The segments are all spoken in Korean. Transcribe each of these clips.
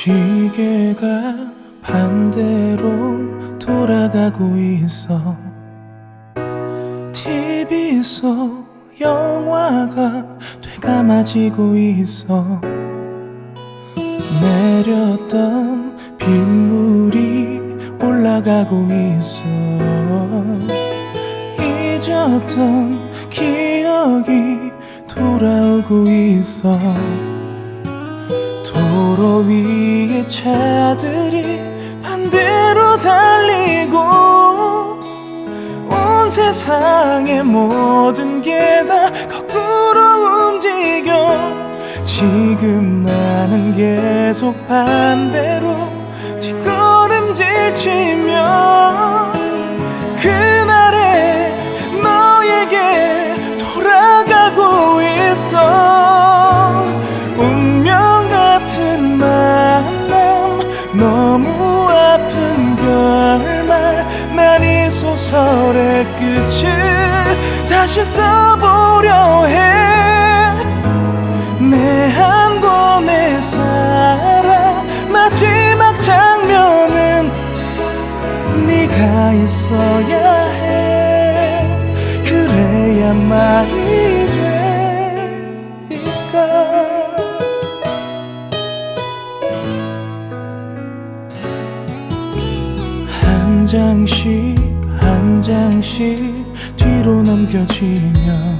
시계가 반대로 돌아가고 있어. TV 속 영화가 되감아지고 있어. 내렸던 빗물이 올라가고 있어. 잊었던 기억이 돌아오고 있어 도로 위에 차들이 반대로 달리고 온 세상의 모든 게 다 거꾸로 움직여. 지금 나는 계속 반대로 소설의 끝을 다시 써보려 해 내 한 권의 사랑 마지막 장면은 네가 있어야 해. 그래야 말이 되니까? 한 장씩 한 장씩 뒤로 넘겨지며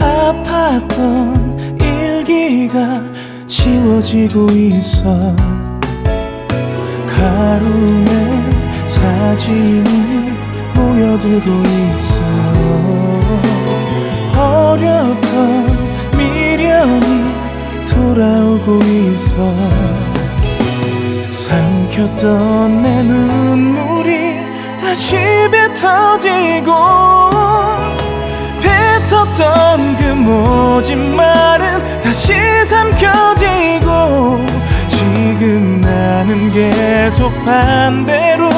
아팠던 일기가 지워지고 있어. 가루는 사진이 모여들고 있어. 버렸던 미련이 돌아오고 있어. 삼켰던 내 눈물이 다시 뱉어지고 뱉었던 그 모진 말은 다시 삼켜지고 지금 나는 계속 반대로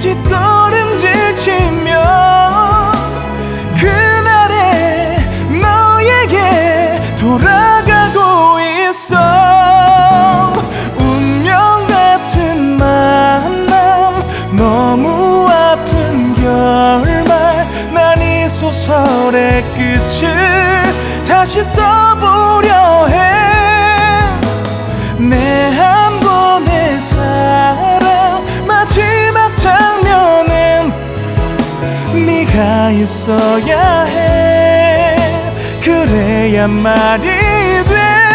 뒷걸음질 치며 소설의 끝을 다시 써보려 해내 한 권의 사랑 마지막 장면은 네가 있어야 해. 그래야 말이 돼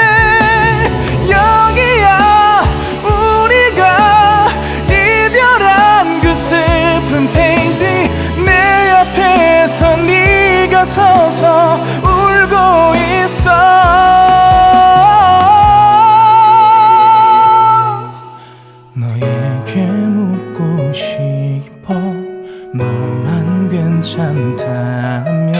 너에게 묻고 싶어 너만 괜찮다면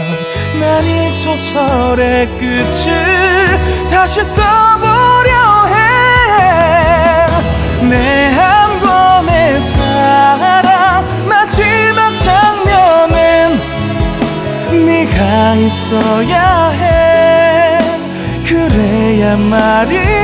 난 이 소설의 끝을 다시 써보려 해 내 한 권의 사랑 마지막 장면은 네가 있어야 해. 그래야 말이